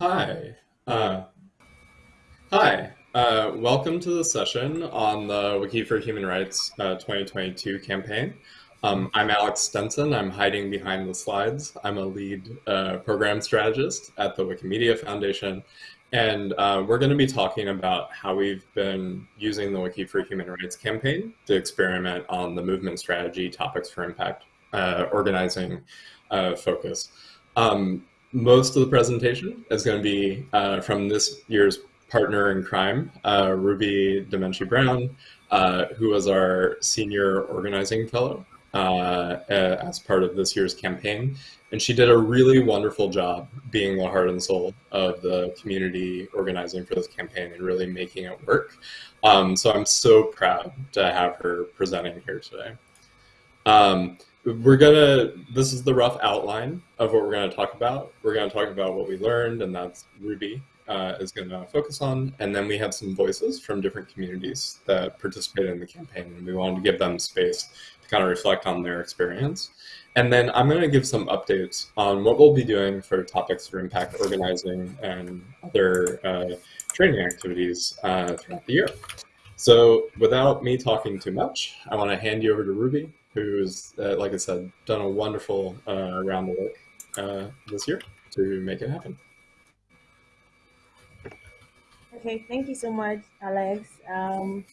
Hi. Uh, hi. Uh, welcome to the session on the Wiki for Human Rights uh, 2022 campaign. Um, I'm Alex Stinson. I'm hiding behind the slides. I'm a lead uh, program strategist at the Wikimedia Foundation. And uh, we're going to be talking about how we've been using the Wiki for Human Rights campaign to experiment on the movement strategy, topics for impact, uh, organizing focus. Um, most of the presentation is going to be uh, from this year's partner in crime, uh, Ruby Demenci Brown, uh, who was our senior organizing fellow uh, as part of this year's campaign. And she did a really wonderful job being the heart and soul of the community organizing for this campaign and really making it work. Um, so I'm so proud to have her presenting here today. Um, we're gonna this is the rough outline of what we're going to talk about. We're going to talk about what we learned and that's ruby uh, is going to focus on. And then we have some voices from different communities that participated in the campaign and we wanted to give them space to kind of reflect on their experience. And then i'm going to give some updates on what we'll be doing for topics for impact organizing and other uh, training activities uh, throughout the year. So without me talking too much i want to hand you over to ruby who's, uh, like I said, done a wonderful uh, round of work uh, this year to make it happen. Okay, thank you so much, Alex. Um,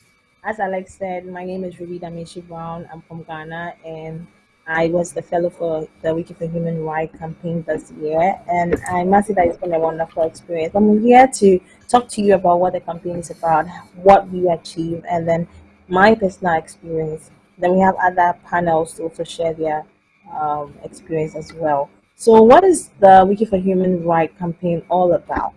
as Alex said, my name is Ruby Damishi Brown. I'm from Ghana, and I was the fellow for the Wiki for Human Rights campaign this year, and I must say that it's been a wonderful experience. I'm here to talk to you about what the campaign is about, what we achieved, and then my personal experience then we have other panels to also share their um, experience as well. So what is the Wiki for Human Rights campaign all about?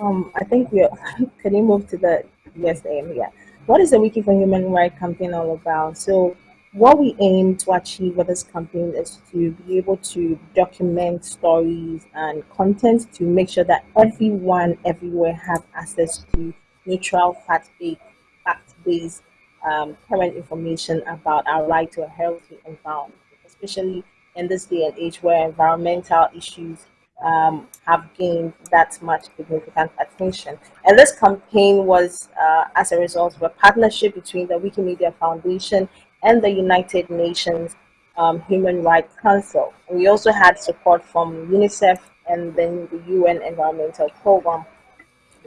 Um, I think we can you move to the yes aim here? What is the Wiki for Human Rights campaign all about? So what we aim to achieve with this campaign is to be able to document stories and content to make sure that everyone everywhere have access to neutral fact-based fact-based um, current information about our right to a healthy environment, especially in this day and age where environmental issues um, have gained that much significant attention. And this campaign was uh, as a result of a partnership between the Wikimedia Foundation and the United Nations um, Human Rights Council. We also had support from UNICEF and then the UN Environmental Program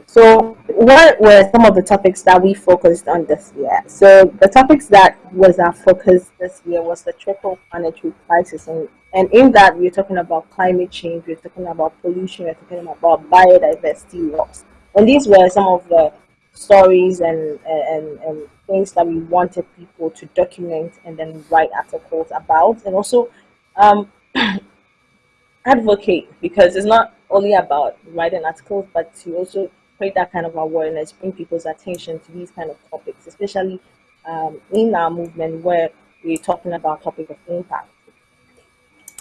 so what were some of the topics that we focused on this year? So the topics that was our focus this year was the triple planetary crisis. And, and in that, we're talking about climate change, we're talking about pollution, we're talking about biodiversity loss. And these were some of the stories and, and, and things that we wanted people to document and then write articles about. And also um, advocate, because it's not only about writing articles, but to also create that kind of awareness, bring people's attention to these kind of topics, especially um, in our movement where we're talking about topic of impact.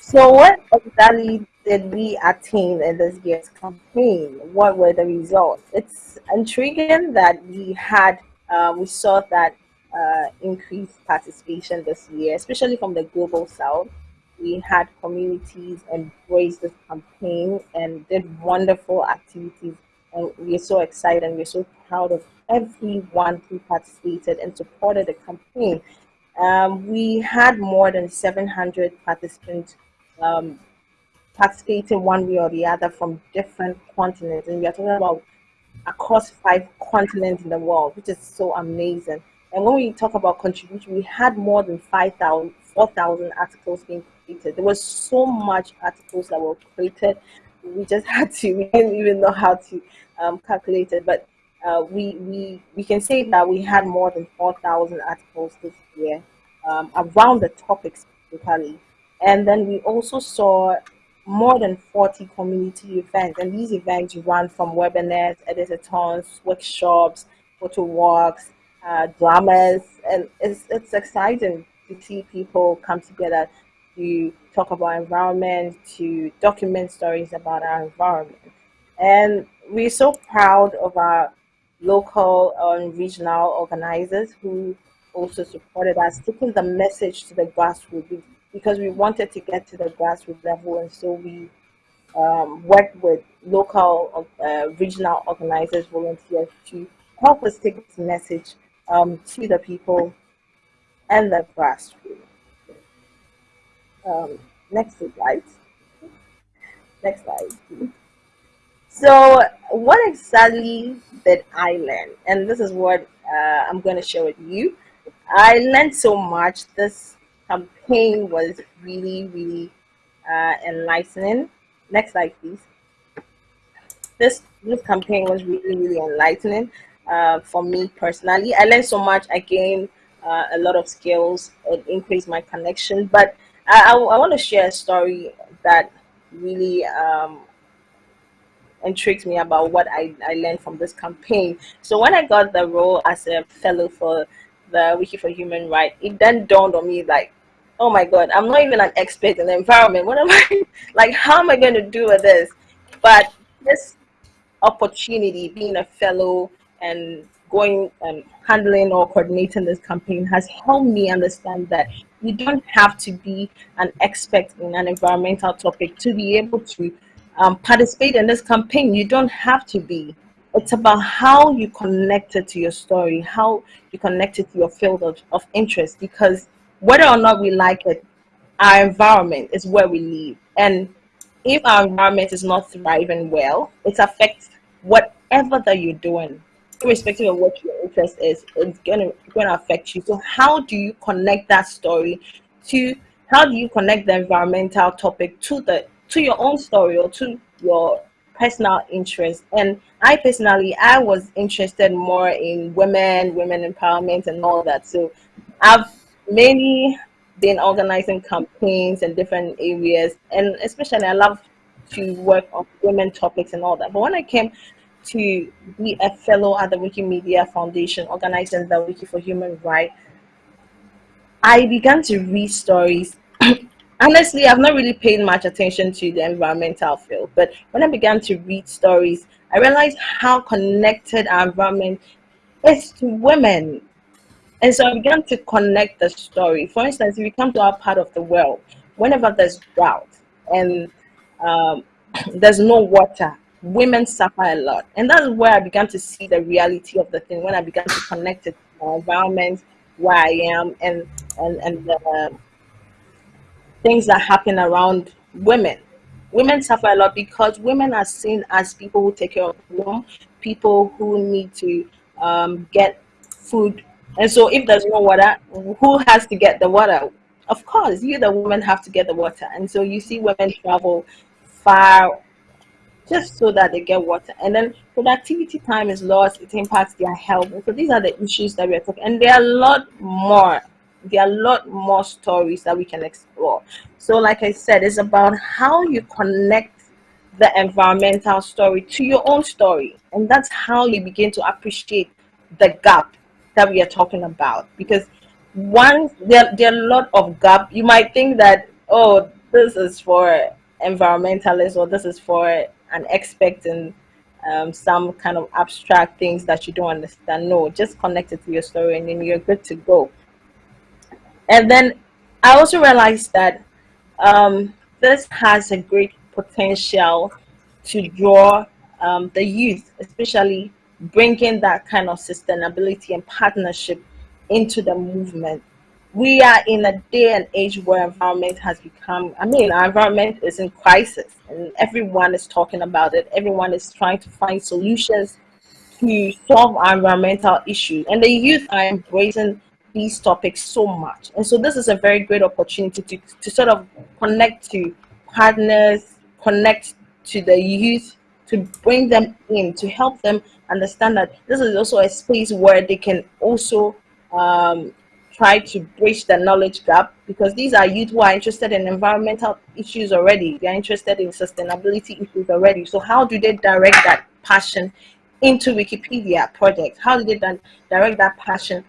So what exactly did we attain in this year's campaign? What were the results? It's intriguing that we had, uh, we saw that uh, increased participation this year, especially from the global south. We had communities embrace this campaign and did wonderful activities and we're so excited and we're so proud of everyone who participated and supported the campaign. Um, we had more than 700 participants um, participating one way or the other from different continents. And we are talking about across five continents in the world, which is so amazing. And when we talk about contribution, we had more than 5,000, 4,000 articles being created. There was so much articles that were created. We just had to, we didn't even know how to um, it, but uh, we, we, we can say that we had more than 4,000 articles this year um, around the topics specifically. And then we also saw more than 40 community events. And these events run from webinars, editathons, workshops, photo walks, uh, dramas. And it's, it's exciting to see people come together to talk about environment, to document stories about our environment. And we're so proud of our local and regional organizers who also supported us, taking the message to the grassroots because we wanted to get to the grassroots level. And so we um, work with local, uh, regional organizers, volunteers to help us take this message um, to the people and the grassroots. Um, next slide. Next slide. So, what exactly did I learn? And this is what uh, I'm going to share with you. I learned so much. This campaign was really, really uh, enlightening. Next slide, please. This this campaign was really, really enlightening uh, for me personally. I learned so much. I gained uh, a lot of skills. It increased my connection. But I, I, I want to share a story that really um, intrigues me about what I, I learned from this campaign. So when I got the role as a fellow for the Wiki for Human Rights, it then dawned on me like, oh my God, I'm not even an expert in the environment. What am I, like, how am I going to do with this? But this opportunity, being a fellow and going and handling or coordinating this campaign has helped me understand that you don't have to be an expert in an environmental topic to be able to um, participate in this campaign. You don't have to be. It's about how you connect it to your story, how you connect it to your field of, of interest, because whether or not we like it, our environment is where we live. And if our environment is not thriving well, it affects whatever that you're doing, irrespective of what your interest is, it's gonna gonna affect you. So how do you connect that story to how do you connect the environmental topic to the to your own story or to your personal interest. And I personally, I was interested more in women, women empowerment, and all that. So I've mainly been organizing campaigns in different areas, and especially I love to work on women topics and all that. But when I came to be a fellow at the Wikimedia Foundation, organizing the Wiki for Human Rights, I began to read stories honestly, I've not really paid much attention to the environmental field, but when I began to read stories, I realized how connected our environment is to women. And so I began to connect the story. For instance, if you come to our part of the world, whenever there's drought and um, there's no water, women suffer a lot. And that's where I began to see the reality of the thing, when I began to connect it to my environment, where I am, and, and, and the things that happen around women. Women suffer a lot because women are seen as people who take care of home, people who need to um, get food. And so if there's no water, who has to get the water? Of course, you, the woman, have to get the water. And so you see women travel far just so that they get water. And then productivity time is lost, it impacts their health. So these are the issues that we are talking. And there are a lot more there are a lot more stories that we can explore. So, like I said, it's about how you connect the environmental story to your own story. And that's how you begin to appreciate the gap that we are talking about. Because one, there, there are a lot of gap. You might think that, oh, this is for environmentalists or this is for an expecting um, some kind of abstract things that you don't understand. No, just connect it to your story and then you're good to go. And then I also realized that um, this has a great potential to draw um, the youth, especially bringing that kind of sustainability and partnership into the movement. We are in a day and age where environment has become, I mean, our environment is in crisis and everyone is talking about it. Everyone is trying to find solutions to solve our environmental issues. And the youth are embracing these topics so much. And so this is a very great opportunity to, to sort of connect to partners, connect to the youth, to bring them in, to help them understand that this is also a space where they can also um, try to bridge the knowledge gap because these are youth who are interested in environmental issues already. They are interested in sustainability issues already. So how do they direct that passion into Wikipedia projects? How do they direct that passion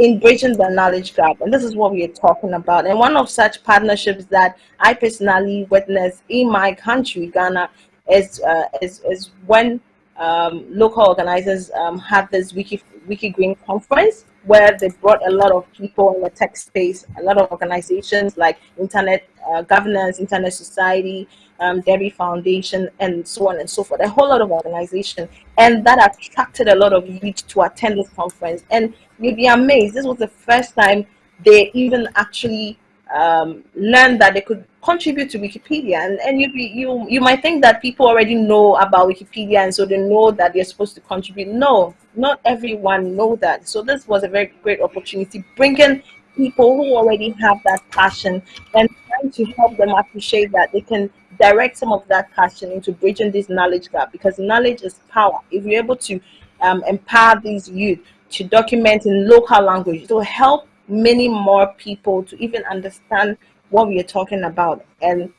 in bridging the knowledge gap. And this is what we are talking about. And one of such partnerships that I personally witnessed in my country, Ghana, is, uh, is, is when um, local organizers um, have this Wiki, Wiki Green conference. Where they brought a lot of people in the tech space, a lot of organizations like Internet uh, Governance, Internet Society, um, Foundation, and so on and so forth. A whole lot of organization, and that attracted a lot of youth to attend this conference. And you'd be amazed. This was the first time they even actually um, learned that they could contribute to Wikipedia. And, and you, you, you might think that people already know about Wikipedia and so they know that they're supposed to contribute. No, not everyone know that. So this was a very great opportunity, bringing people who already have that passion and trying to help them appreciate that they can direct some of that passion into bridging this knowledge gap because knowledge is power. If you're able to um, empower these youth to document in local language, it will help many more people to even understand what we are talking about. And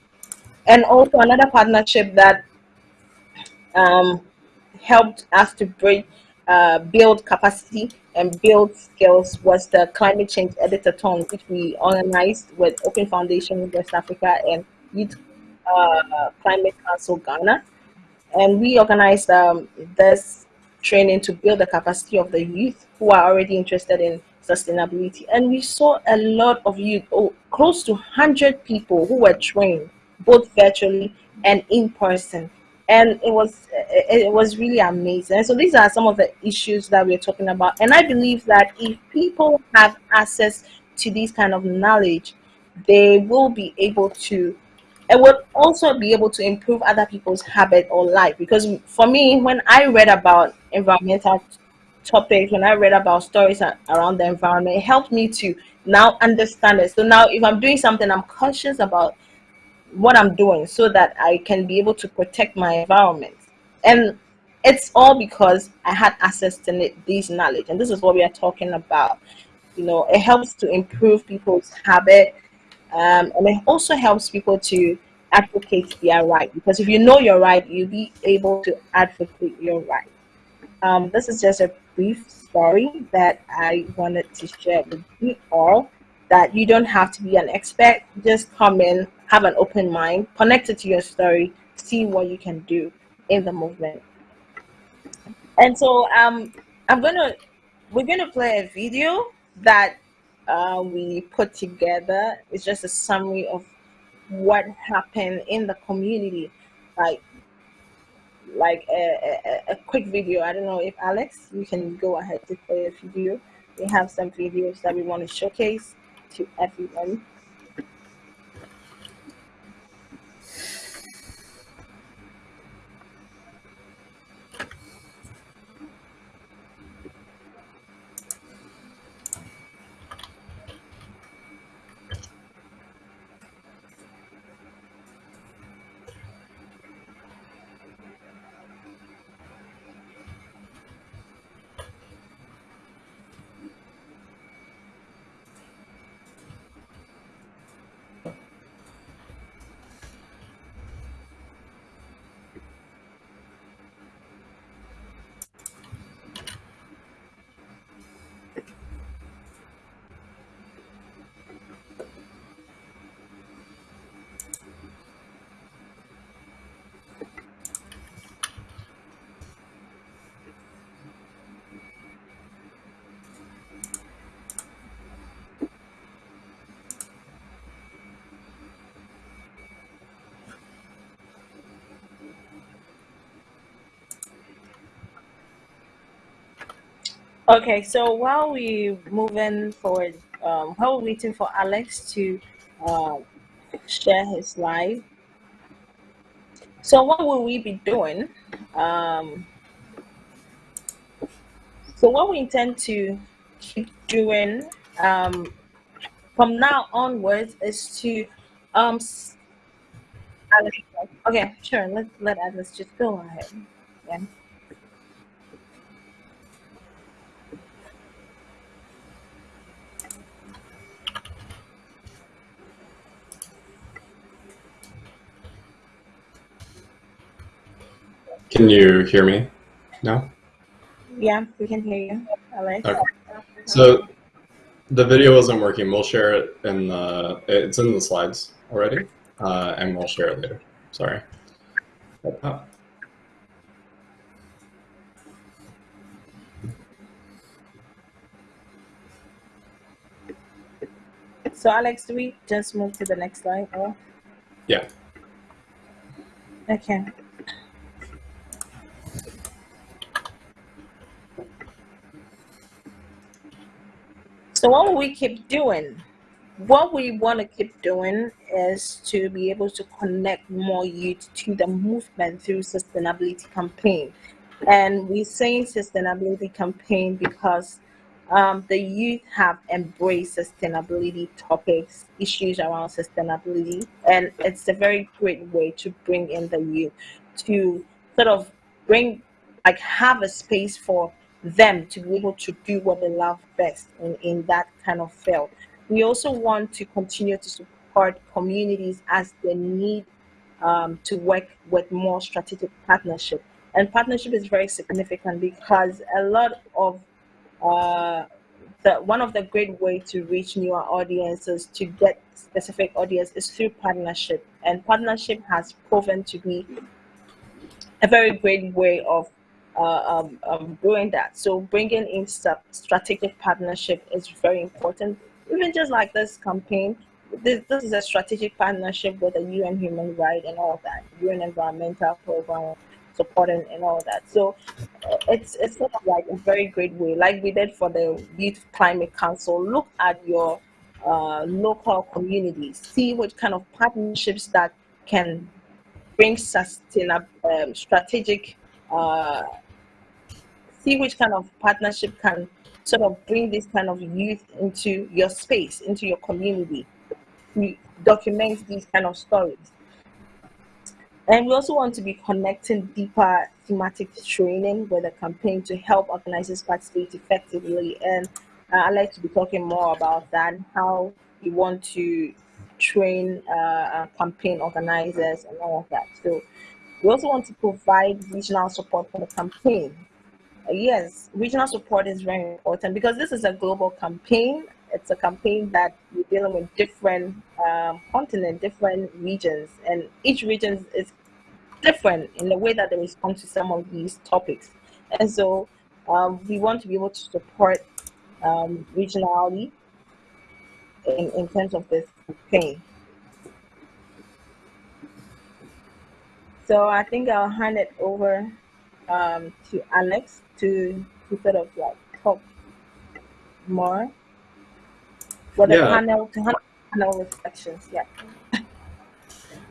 and also another partnership that um, helped us to bring uh, build capacity and build skills was the climate change editathon which we organized with open foundation west africa and youth uh, climate council ghana. And we organized um, this training to build the capacity of the youth who are already interested in sustainability. And we saw a lot of youth, oh, close to 100 people who were trained both virtually and in person. And it was eh, it was really amazing. And so these are some of the issues that we're talking about. And I believe that if people have access to these kind of knowledge, they will be able to it would also be able to improve other people's habit or life because for me when i read about environmental topics, when I read about stories around the environment, it helped me to now understand it. So now if I'm doing something, I'm conscious about what I'm doing so that I can be able to protect my environment. And it's all because I had access to this knowledge. And this is what we are talking about. You know, it helps to improve people's habit. Um, and it also helps people to advocate their right. Because if you know your right, you'll be able to advocate your right. Um, this is just a brief story that I wanted to share with you all that you don't have to be an expert. Just come in, have an open mind, connect it to your story, see what you can do in the movement. And so um, I'm gonna we're gonna play a video that uh, we put together. It's just a summary of what happened in the community. Like like a, a, a, quick video. I don't know if Alex, you can go ahead to play a video. We have some videos that we want to showcase to everyone. Okay, so while we moving forward, um, while we're waiting for Alex to uh, share his slide, so what will we be doing? Um, so what we intend to keep doing um, from now onwards is to um, Alex, okay, sure. Let let Alex just go ahead. Yeah. Can you hear me now? Yeah, we can hear you. Alex. Okay. So the video wasn't working. We'll share it in the, it's in the slides already, uh, and we'll share it later. Sorry. Oh. So Alex, do we just move to the next slide? Or? Yeah. Okay. So what will we keep doing? What we want to keep doing is to be able to connect more youth to the movement through sustainability campaign. And we're saying sustainability campaign because um, the youth have embraced sustainability topics, issues around sustainability, and it's a very great way to bring in the youth to sort of bring, like, have a space for them to be able to do what they love best in, in that kind of field. We also want to continue to support communities as they need um, to work with more strategic partnership. And partnership is very significant because a lot of uh, the one of the great way to reach newer audiences to get specific audience is through partnership and partnership has proven to be a very great way of uh, um, um, doing that. So bringing in strategic partnership is very important. Even just like this campaign, this, this is a strategic partnership with the UN Human Rights and all that, UN Environmental Program supporting and all that. So uh, it's it's sort of like a very great way, like we did for the Youth Climate Council. Look at your uh, local communities, see what kind of partnerships that can bring sustainable, um, strategic uh, see which kind of partnership can sort of bring this kind of youth into your space, into your community. We document these kind of stories. And we also want to be connecting deeper thematic training with a campaign to help organizers participate effectively. And uh, I'd like to be talking more about that, how we want to train uh, campaign organizers and all of that. So we also want to provide regional support for the campaign yes, regional support is very important because this is a global campaign. It's a campaign that we're dealing with different um, continents, different regions, and each region is different in the way that they respond to some of these topics. And so um, we want to be able to support um, regionally in, in terms of this campaign. So I think I'll hand it over um, to Alex to, to sort of like talk more for the yeah. panel to have panel reflections. Yeah.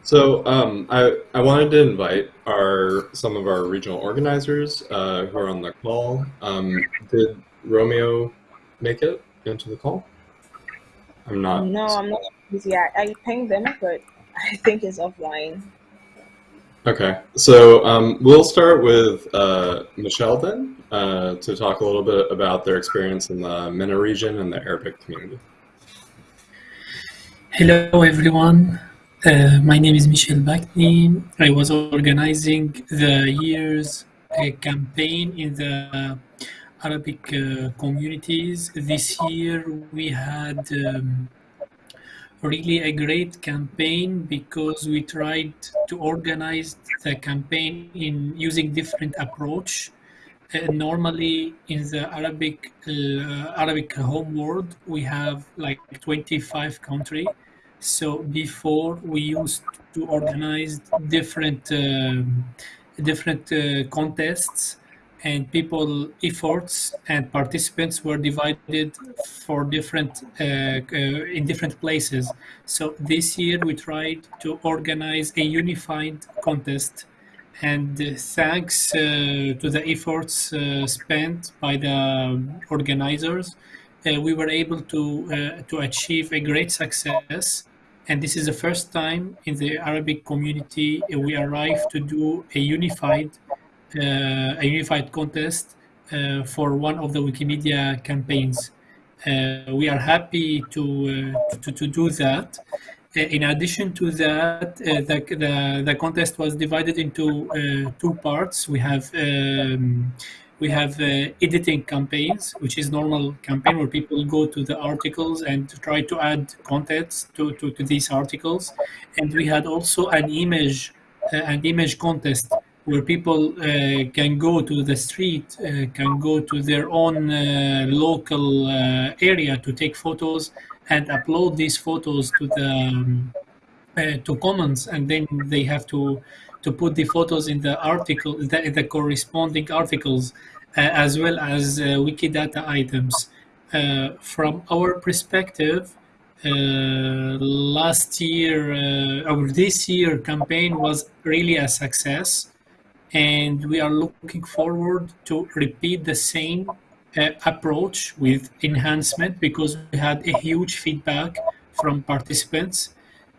So um, I, I wanted to invite our some of our regional organizers uh, who are on the call. Um, did Romeo make it into the call? I'm not. No, I'm not. Yeah, I pinged them, but I think it's offline. Okay, so um, we'll start with uh, Michel then uh, to talk a little bit about their experience in the MENA region and the Arabic community. Hello everyone, uh, my name is Michel Bakni. I was organizing the year's uh, campaign in the Arabic uh, communities. This year we had um, really a great campaign because we tried to organize the campaign in using different approach. Normally in the Arabic uh, Arabic home world we have like 25 country. So before we used to organize different um, different uh, contests and people efforts and participants were divided for different uh, uh, in different places so this year we tried to organize a unified contest and uh, thanks uh, to the efforts uh, spent by the organizers uh, we were able to to achieve a great success and this is the first time in the arabic community we arrived to do a unified uh, a unified contest uh, for one of the Wikimedia campaigns. Uh, we are happy to, to, to do that. In addition to that, the, the, the contest was divided into two parts. We have um, we have uh, editing campaigns, which is normal campaign where people go to the articles and try to add contents to, to, to these articles. And we had also an image, uh, an image contest where people uh, can go to the street, uh, can go to their own uh, local uh, area to take photos and upload these photos to the um, uh, to Commons, and then they have to to put the photos in the article, the, the corresponding articles, uh, as well as Wikidata items. from our perspective, uh, last year uh, or this year campaign was really a success and we are looking forward to repeat the same uh, approach with enhancement because we had a huge feedback from participants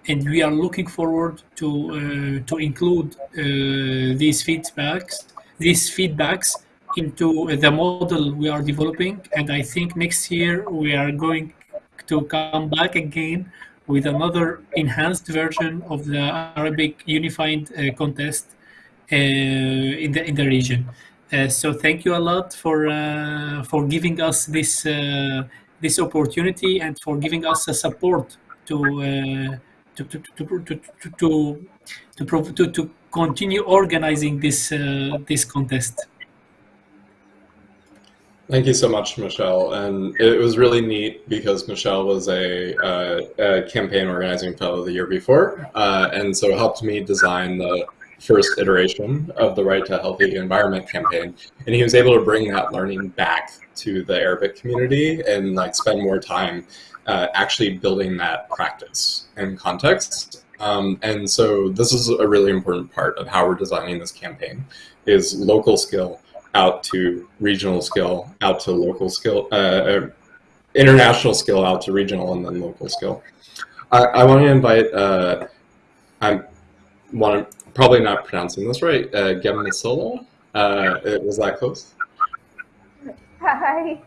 and we are looking forward to uh, to include uh, these feedbacks these feedbacks into the model we are developing and i think next year we are going to come back again with another enhanced version of the Arabic Unified uh, Contest uh, in the in the region. Uh, so thank you a lot for uh, for giving us this uh, this opportunity and for giving us a support to to to to to to, to, to continue organizing this uh, this contest. Thank you so much, Michel. And it was really neat because Michel was a, uh, a campaign organizing fellow the year before, uh, and so helped me design the first iteration of the Right to a Healthy Environment campaign. And he was able to bring that learning back to the Arabic community and like spend more time uh, actually building that practice and context. Um, and so this is a really important part of how we're designing this campaign is local skill out to regional skill, out to local skill, uh, uh, international skill out to regional and then local skill. I, I want to invite, uh, I want to, probably not pronouncing this right, uh. Uh, was that close? Hi.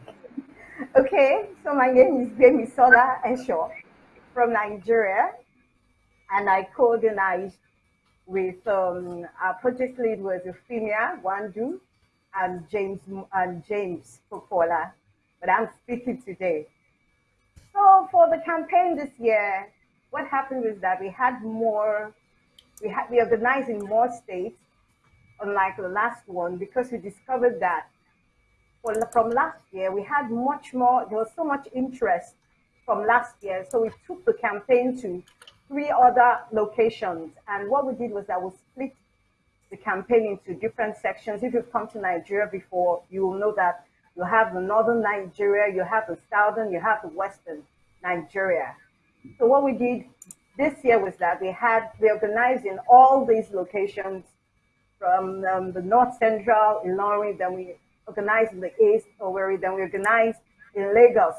Okay, so my name is Gemisola Esho from Nigeria, and I co-organized with um, our project lead was Euphemia Wandu, and James and James Popola, but I'm speaking today. So for the campaign this year, what happened was that we had more, we had we organized in more states, unlike the last one, because we discovered that from last year we had much more. There was so much interest from last year, so we took the campaign to three other locations, and what we did was that we split the campaign into different sections. If you've come to Nigeria before, you will know that you have the northern Nigeria, you have the southern, you have the western Nigeria. So what we did this year was that we had, we organized in all these locations from um, the north central in Ilorin, then we organized in the east, Owerri, then we organized in Lagos.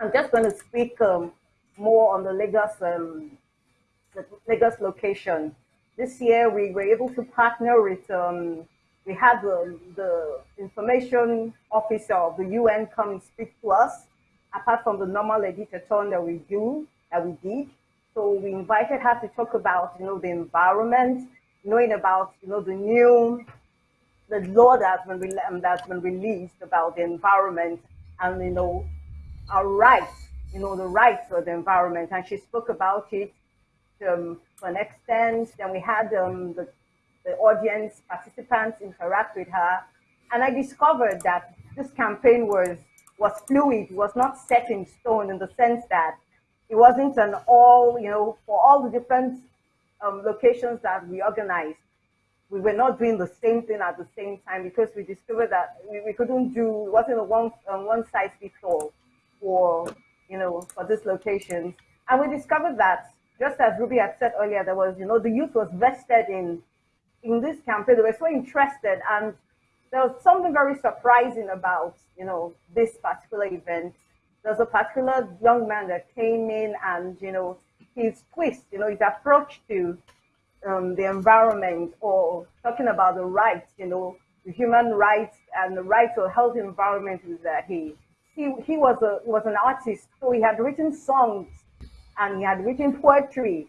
I'm just going to speak um, more on the Lagos, um, the Lagos location. This year we were able to partner with, um, we had the, the information officer of the UN come and speak to us, apart from the normal editathon that we do, that we did. So we invited her to talk about, you know, the environment, knowing about, you know, the new, the law that's been, um, that's been released about the environment and, you know, our rights, you know, the rights of the environment. And she spoke about it um, to an extent. Then we had um, the, the audience participants interact with her. And I discovered that this campaign was, was fluid, was not set in stone in the sense that it wasn't an all, you know, for all the different um, locations that we organized, we were not doing the same thing at the same time because we discovered that we, we couldn't do, it wasn't a one, um, one size fits all for, you know, for these locations. And we discovered that just as Ruby had said earlier, there was, you know, the youth was vested in in this campaign. They were so interested, and there was something very surprising about, you know, this particular event. There's a particular young man that came in, and you know, his twist, you know, his approach to um, the environment, or talking about the rights, you know, the human rights and the right to a healthy environment, is that he he he was a was an artist, so he had written songs and he had written poetry.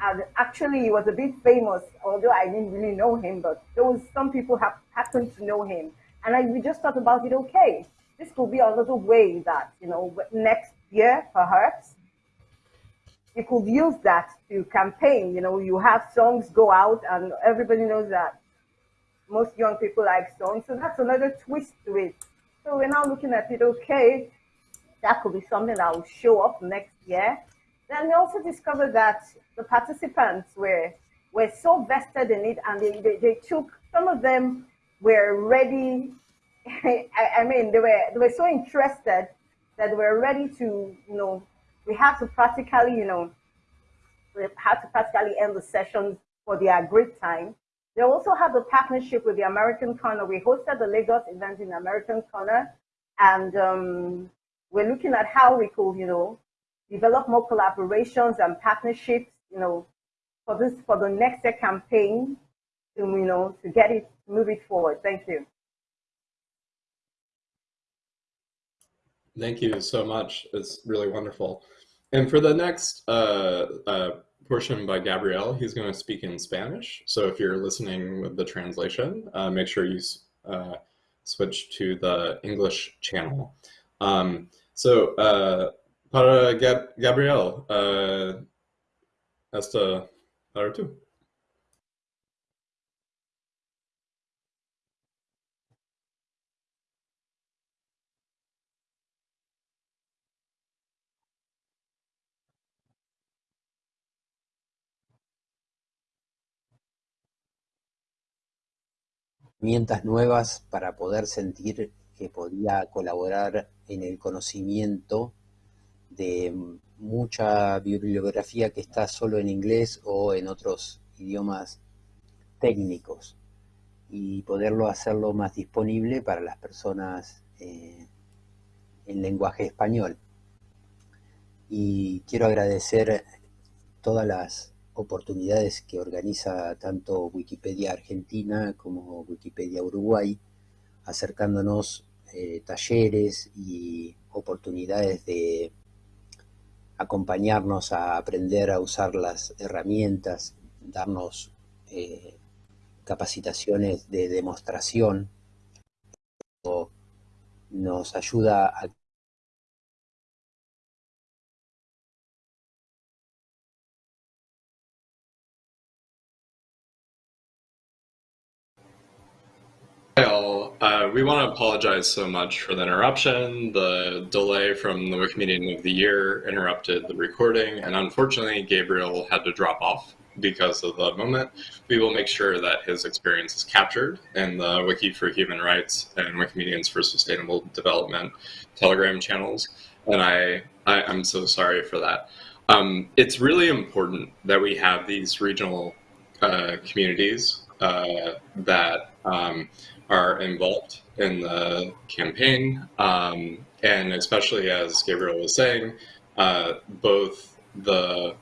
And actually, he was a bit famous, although I didn't really know him, but those some people have happened to know him. And I, we just thought about it, okay, this could be another way that, you know, next year, perhaps, you could use that to campaign. You know, you have songs go out, and everybody knows that most young people like songs. So that's another twist to it. So we're now looking at it, okay, that could be something that will show up next year. Then we also discovered that the participants were were so vested in it and they, they, they took some of them were ready I, I mean they were they were so interested that they were ready to you know we had to practically you know we had to practically end the sessions for their great time they also have a partnership with the American Corner. We hosted the Lagos event in American Corner, and um, we're looking at how we could, you know, develop more collaborations and partnerships, you know, for this for the next year campaign, to you know, to get it move it forward. Thank you. Thank you so much. It's really wonderful. And for the next uh, uh, portion by Gabriel. He's going to speak in Spanish. So if you're listening with the translation, uh, make sure you uh, switch to the English channel. Um, so uh, para Gab Gabriel, uh, esta para tú. Herramientas nuevas para poder sentir que podía colaborar en el conocimiento de mucha bibliografía que está solo en inglés o en otros idiomas técnicos y poderlo hacerlo más disponible para las personas eh, en lenguaje español. Y quiero agradecer todas las oportunidades que organiza tanto Wikipedia Argentina como Wikipedia Uruguay, acercándonos eh, talleres y oportunidades de acompañarnos a aprender a usar las herramientas, darnos eh, capacitaciones de demostración, nos ayuda a we want to apologize so much for the interruption. The delay from the Wikimedian of the Year interrupted the recording, and unfortunately, Gabriel had to drop off because of the moment. We will make sure that his experience is captured in the Wiki for Human Rights and Wikimedians for Sustainable Development Telegram channels, and I, I am so sorry for that. Um, it's really important that we have these regional uh, communities uh, that um, are involved in the campaign, um, and especially as Gabriel was saying, uh, both the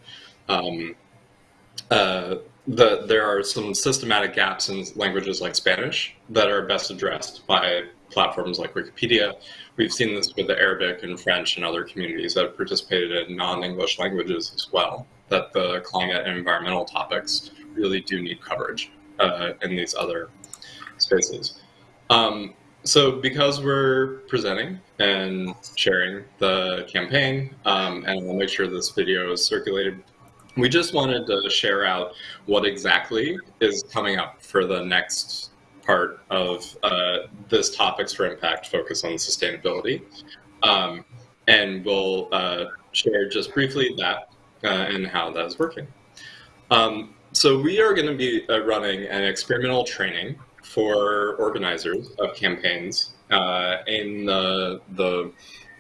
um, uh, the there are some systematic gaps in languages like Spanish that are best addressed by platforms like Wikipedia. We've seen this with the Arabic and French and other communities that have participated in non-English languages as well, that the climate and environmental topics really do need coverage uh, in these other spaces. Um, so because we're presenting and sharing the campaign, um, and we'll make sure this video is circulated, we just wanted to share out what exactly is coming up for the next part of uh, this Topics for Impact focus on sustainability. Um, and we'll uh, share just briefly that uh, and how that is working. Um, so we are going to be uh, running an experimental training for organizers of campaigns uh, in the, the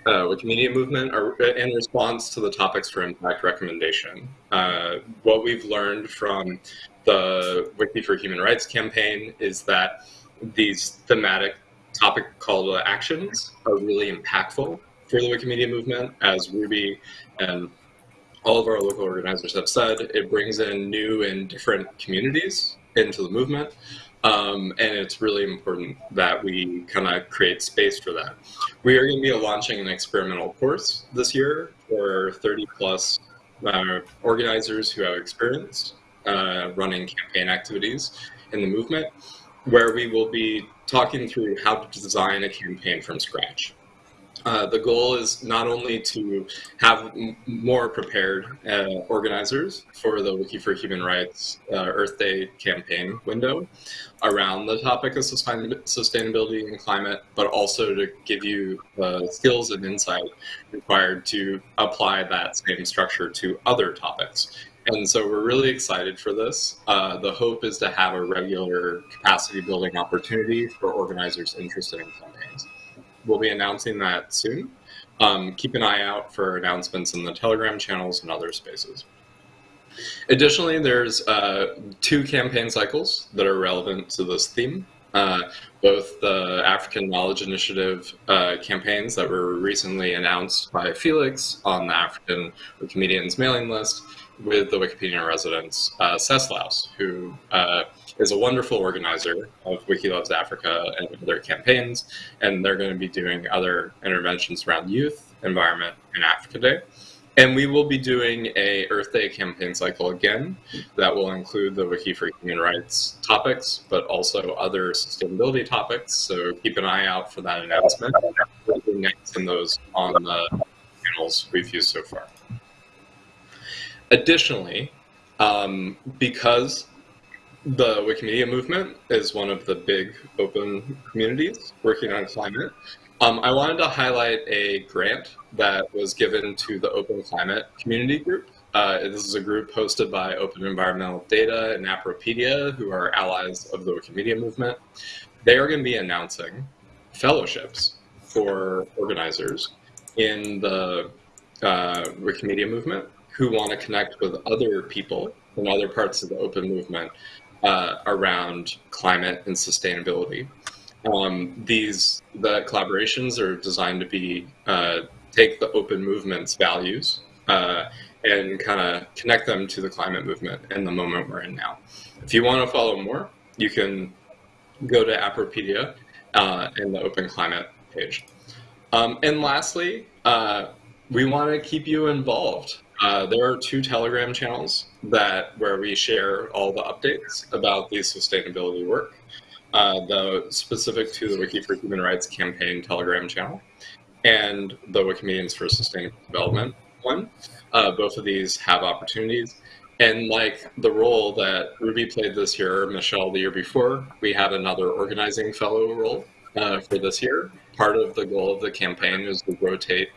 uh, Wikimedia movement or in response to the Topics for Impact recommendation. Uh, what we've learned from the Wiki for Human Rights campaign is that these thematic topic call to actions are really impactful for the Wikimedia movement, as Ruby and all of our local organizers have said, it brings in new and different communities into the movement. Um, and it's really important that we kind of create space for that. We are going to be launching an experimental course this year for 30 plus uh, organizers who have experience uh, running campaign activities in the movement, where we will be talking through how to design a campaign from scratch. Uh, the goal is not only to have more prepared uh, organizers for the Wiki for Human Rights uh, Earth Day campaign window around the topic of sustainability and climate, but also to give you the skills and insight required to apply that same structure to other topics. And so we're really excited for this. Uh, the hope is to have a regular capacity building opportunity for organizers interested in campaigns we'll be announcing that soon. Um, keep an eye out for announcements in the Telegram channels and other spaces. Additionally, there's uh, two campaign cycles that are relevant to this theme. Uh, both the African Knowledge Initiative uh, campaigns that were recently announced by Felix on the African Wikimedians mailing list with the Wikipedia residents, uh, Ceslaus, who uh, is a wonderful organizer of Wiki Loves Africa and other campaigns, and they're going to be doing other interventions around youth, environment, and Africa Day. And we will be doing a Earth Day campaign cycle again that will include the Wiki for Human Rights topics, but also other sustainability topics. So keep an eye out for that announcement. We'll be next in those on the channels we've used so far. Additionally, um, because the Wikimedia movement is one of the big open communities working on climate. Um, I wanted to highlight a grant that was given to the Open Climate Community Group. Uh, this is a group hosted by Open Environmental Data and Appropedia, who are allies of the Wikimedia movement. They are going to be announcing fellowships for organizers in the uh, Wikimedia movement who want to connect with other people in other parts of the open movement uh, around climate and sustainability. Um, these the collaborations are designed to be uh, take the open movement's values uh, and kind of connect them to the climate movement and the moment we're in now. If you want to follow more, you can go to Appropedia uh, and the Open Climate page. Um, and lastly, uh, we want to keep you involved. Uh, there are two Telegram channels that where we share all the updates about the sustainability work. Uh, the specific to the Wiki for Human Rights campaign Telegram channel and the Wikimedians for Sustainable Development one. Uh, both of these have opportunities. And like the role that Ruby played this year, Michel the year before, we had another organizing fellow role uh, for this year. Part of the goal of the campaign is to rotate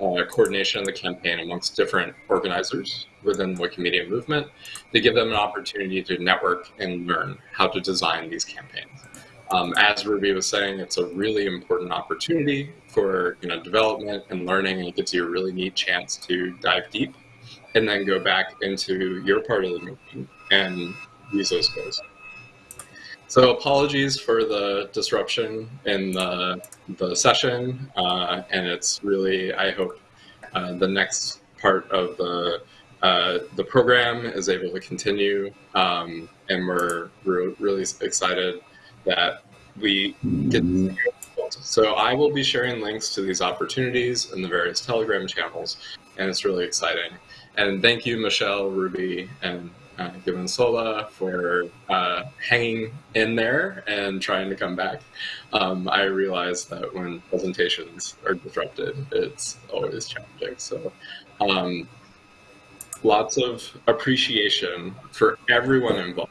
uh, coordination of the campaign amongst different organizers within the Wikimedia movement to give them an opportunity to network and learn how to design these campaigns. Um, as Ruby was saying, it's a really important opportunity for you know development and learning, and it gives you a really neat chance to dive deep and then go back into your part of the movement and use those skills. So apologies for the disruption in the, the session, uh, and it's really, I hope, uh, the next part of the uh, the program is able to continue, um, and we're, really excited that we get so I will be sharing links to these opportunities in the various Telegram channels, and it's really exciting. And thank you, Michel, Ruby, and uh, given Sola for uh, hanging in there and trying to come back. Um, I realize that when presentations are disrupted, it's always challenging. So um, lots of appreciation for everyone involved.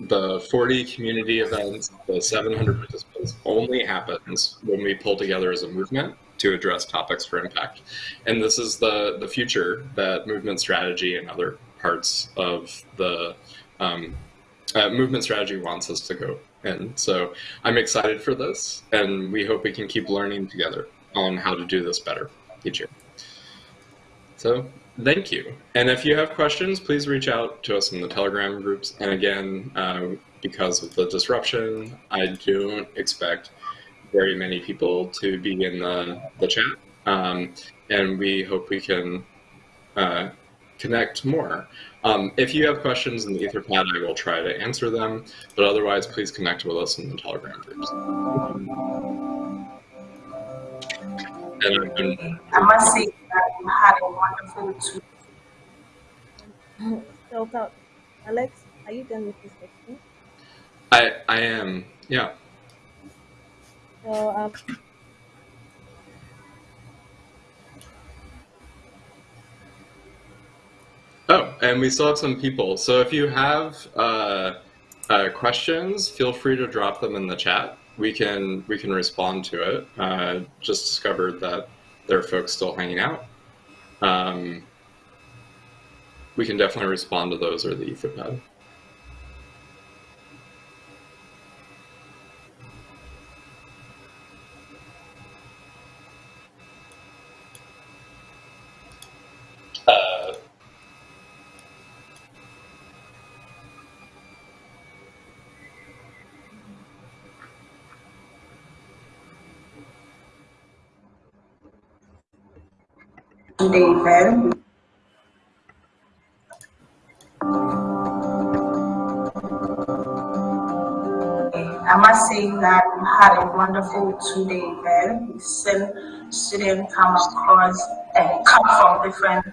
The 40 community events, the 700 participants only happens when we pull together as a movement to address topics for impact. And this is the, the future that movement strategy and other parts of the um, uh, movement strategy wants us to go And So I'm excited for this, and we hope we can keep learning together on how to do this better each year. So thank you. And if you have questions, please reach out to us in the Telegram groups. And again, uh, because of the disruption, I don't expect very many people to be in the, the chat. Um, and we hope we can uh, connect more. Um, if you have questions in the Etherpad, I will try to answer them, but otherwise, please connect with us in the Telegram groups. And I've been, I must say that you had a wonderful tour. So, Alex, are you done with this question? I, I am, yeah. So, um, Oh, and we still have some people. So if you have uh, uh, questions, feel free to drop them in the chat. We can we can respond to it. Uh, just discovered that there are folks still hanging out. Um, we can definitely respond to those or the Etherpad. David. I must say that we had a wonderful two-day event. Seen students come across and come from different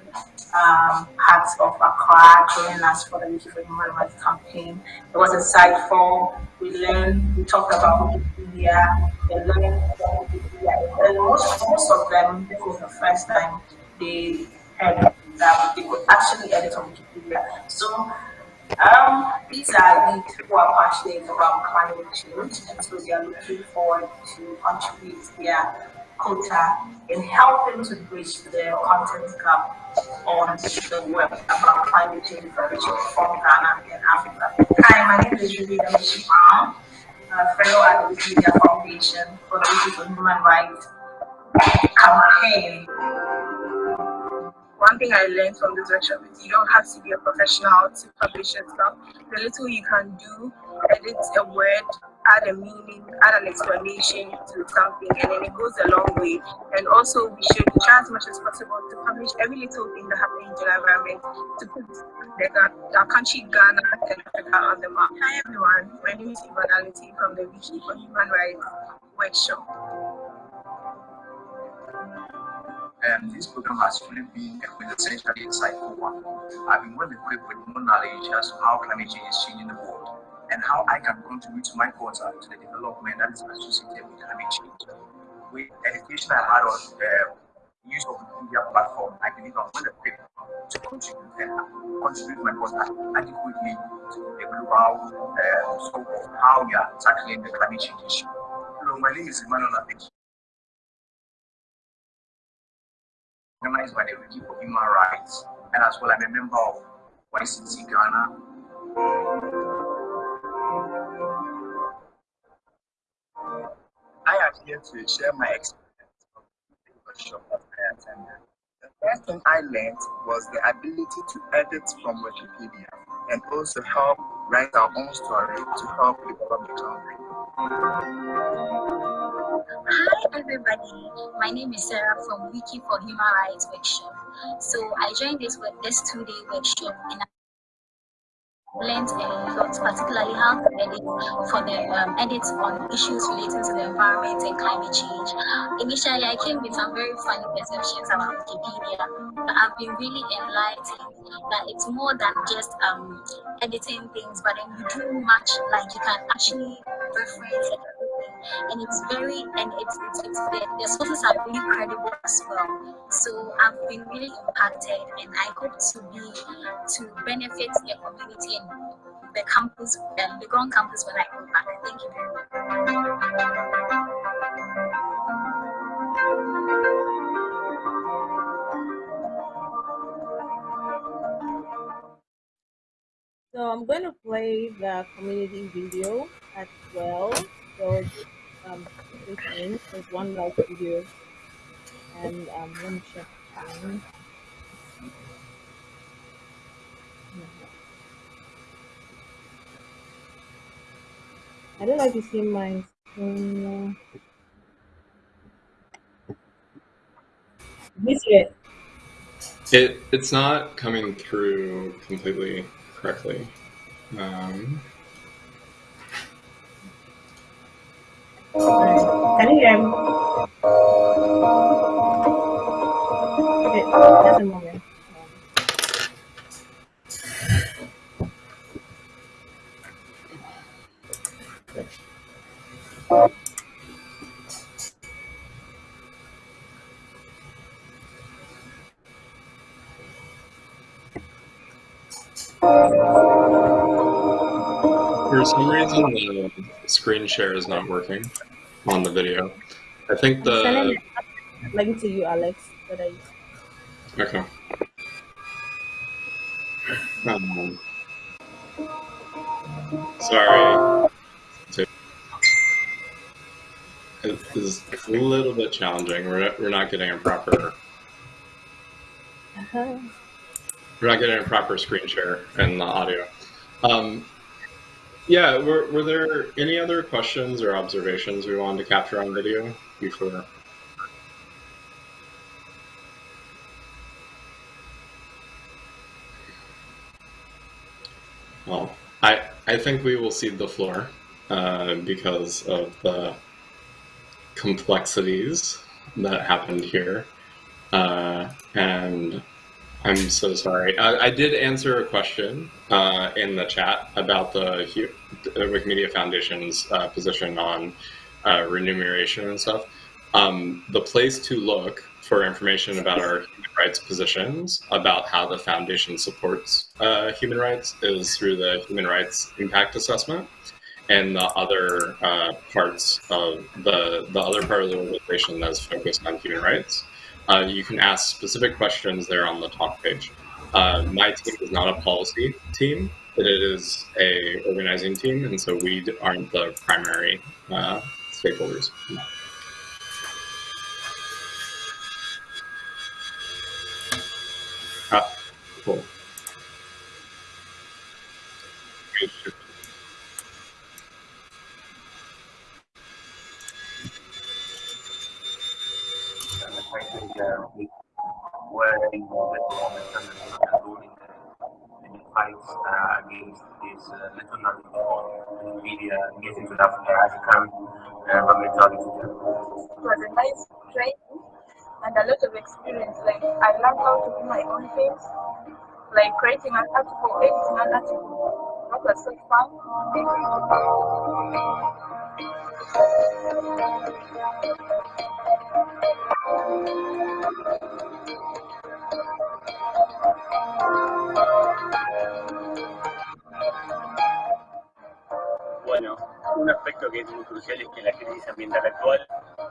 um, parts of Accra joining us for the Wiki for Human Rights campaign. It was insightful. we learned, we talked about Wikipedia, about Wikipedia. And most, most of them, this was the first time they had that they could actually edit on Wikipedia. So um, these are youth who are passionate about climate change, and so they are looking forward to contribute their quota in helping to bridge the content gap on the web about climate change prevention from Ghana and Africa. Hi, my name is Ruby Damishima, a fellow at the Wikimedia Foundation for the Human Rights campaign one thing I learned from this workshop is you don't have to be a professional to publish your stuff. The little you can do, edit a word, add a meaning, add an explanation to something, and then it goes a long way. And also, we should try as much as possible to publish every little thing that happens in the environment to put our country, Ghana, and Africa on the map. Hi everyone, my name is Ivanality from the Wiki for Human Rights Workshop um, this program has really been a quintessentially insightful one. I've been well equipped with more knowledge as to how climate change is changing the world and how I can contribute to my quota to the development that is associated with climate change. With education I had on the use of the media platform, I believe I'm well equipped to contribute and contribute my quota adequately to the global uh, scope of how we are tackling the climate change issue. Hello, my name is Emmanuel. Organized by the Wiki for Human Rights, and as well I'm a member of YCT Ghana. I am here to share my experience of the workshop that I attended. The first thing I learned was the ability to edit from Wikipedia and also help write our own story to help develop the country. Hi everybody, my name is Sarah from Wiki for Human Rights Workshop. So I joined this this two-day workshop and I learned a lot, particularly how to edit for the um, edits on issues relating to the environment and climate change. Initially, I came with some very funny perceptions about Wikipedia, but I've been really enlightened that it's more than just um, editing things, but then you do much, like you can actually reference and it's very and it's it's, it's the, the sources are really credible as well. So i've been really impacted and i hope to be to benefit the community and the campus um, the ground campus when i come back. Thank you very much. So I'm going to play the community video as well. So um, three things. There's one live video, and um, me check time. I don't if you see my screen. You see it? It it's not coming through completely correctly. Um, You hear me? Okay, just a moment. For some reason, the screen share is not working on the video. I think the. Sending the link to you, Alex. That I Okay. Um, sorry. It is a little bit challenging. We're, we're not getting a proper uh-huh. we're not getting a proper screen share in the audio. Um, yeah, were, were there any other questions or observations we wanted to capture on video before? Well, I, I think we will cede the floor uh, because of the complexities that happened here. Uh, and I'm so sorry. I, I, did answer a question uh, in the chat about the, the Wikimedia Foundation's uh, position on uh, remuneration and stuff. Um, the place to look for information about our human rights positions, about how the foundation supports uh, human rights, is through the Human Rights Impact Assessment and the other uh, parts of the the other part of the organization that's focused on human rights. Uh, you can ask specific questions there on the talk page. Uh, my team is not a policy team, but it is a organizing team, and so we aren't the primary uh, stakeholders. Ah, cool. African environmental It was a nice training and a lot of experience. Like I learned how to do my own things, like creating an article, editing an article. That was so fun. Bueno, un aspecto que es muy crucial es que la crisis ambiental actual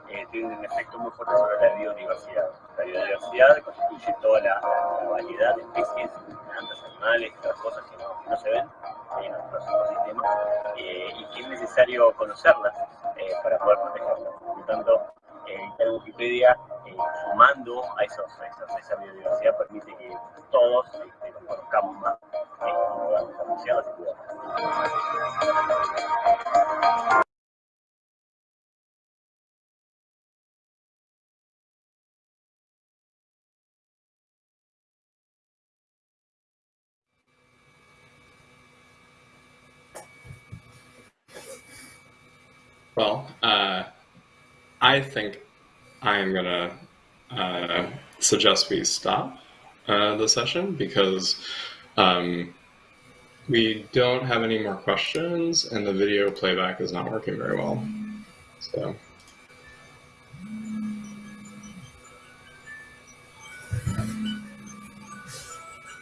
eh, tiene un efecto muy fuerte sobre la biodiversidad. La biodiversidad constituye toda la, la variedad de especies, plantas, animales, otras cosas que no, se ven en nuestros ecosistemas eh, y que es necesario conocerlas eh, para poder protegerlas. Por lo tanto, editar Wikipedia sumando a, esos, a, esa biodiversidad permite que todos este, conozcamos más y podamos apreciarlas y cuidarlas. I think I am going to uh, suggest we stop uh, the session because um, we don't have any more questions and the video playback is not working very well. So.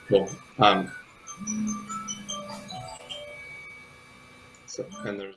Cool. Um, so, and there's